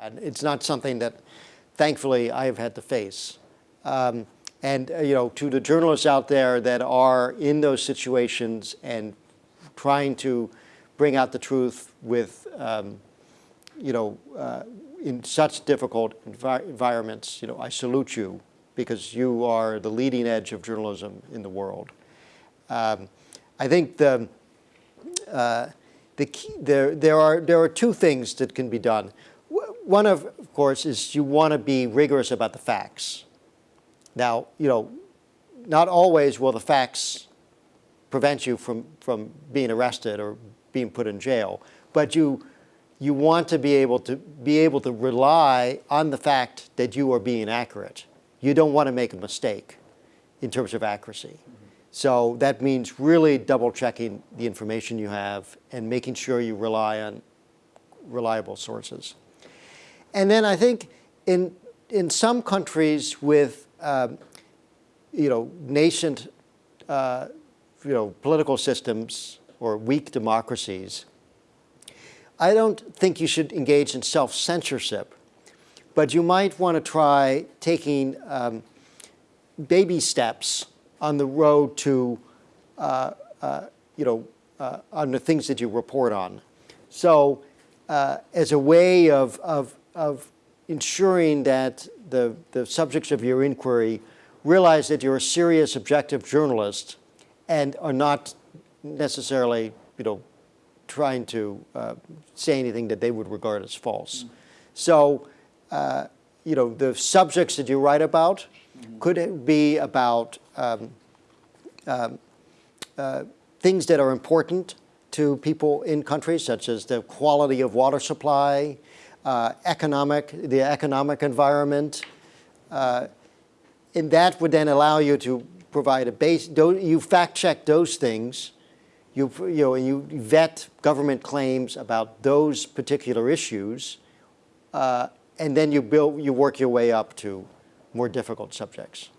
And it's not something that, thankfully, I have had to face. Um, and uh, you know, to the journalists out there that are in those situations and trying to bring out the truth with, um, you know, uh, in such difficult envi environments, you know, I salute you because you are the leading edge of journalism in the world. Um, I think the, uh, the key, there, there, are, there are two things that can be done. One, of, of course, is you want to be rigorous about the facts. Now, you know, not always will the facts prevent you from, from being arrested or being put in jail, but you, you want to be able to be able to rely on the fact that you are being accurate. You don't want to make a mistake in terms of accuracy. So that means really double checking the information you have and making sure you rely on reliable sources. And then I think in, in some countries with um, you know, nascent, uh, you know, political systems or weak democracies, I don't think you should engage in self-censorship, but you might want to try taking um, baby steps on the road to, uh, uh, you know, uh, on the things that you report on. So uh, as a way of, of, of ensuring that the, the subjects of your inquiry realize that you're a serious, objective journalist and are not necessarily, you know, trying to uh, say anything that they would regard as false. Mm -hmm. So, uh, you know, the subjects that you write about mm -hmm. could be about um, um, uh, things that are important to people in countries, such as the quality of water supply, uh, economic, the economic environment. Uh, and that would then allow you to provide a base, you fact check those things, you, you know, you vet government claims about those particular issues, uh, and then you build, you work your way up to more difficult subjects.